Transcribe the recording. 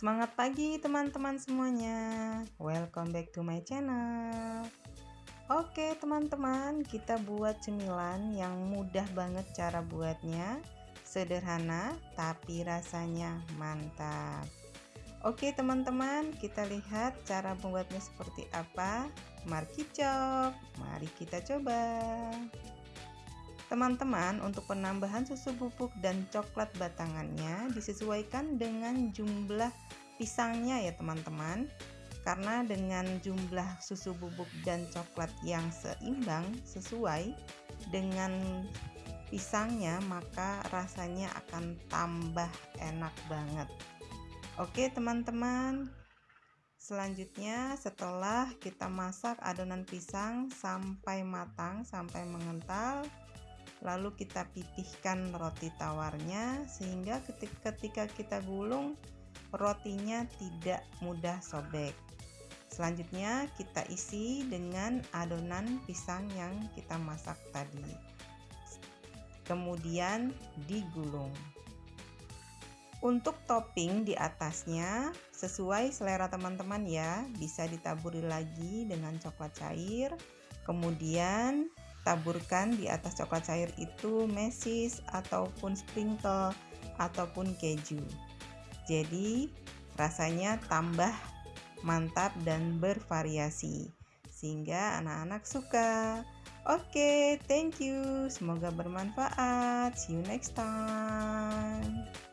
Semangat pagi teman-teman semuanya. Welcome back to my channel. Oke teman-teman kita buat cemilan yang mudah banget cara buatnya. Sederhana tapi rasanya mantap. Oke teman-teman kita lihat cara membuatnya seperti apa. Mari kita Mari kita coba Teman-teman, untuk penambahan susu bubuk dan coklat batangannya disesuaikan dengan jumlah pisangnya ya teman-teman. Karena dengan jumlah susu bubuk dan coklat yang seimbang sesuai dengan pisangnya, maka rasanya akan tambah enak banget. Oke, teman-teman. Selanjutnya, setelah kita masak adonan pisang sampai matang, sampai mengental, lalu kita pipihkan roti tawarnya sehingga ketika kita gulung rotinya tidak mudah sobek. Selanjutnya kita isi dengan adonan pisang yang kita masak tadi. Kemudian digulung. Untuk topping di atasnya sesuai selera teman-teman ya bisa ditaburi lagi dengan coklat cair kemudian taburkan di atas coklat cair itu mesis ataupun sprinkle ataupun keju. Jadi rasanya tambah mantap dan bervariasi sehingga anak-anak suka. Oke thank you. Semoga bermanfaat. See you next time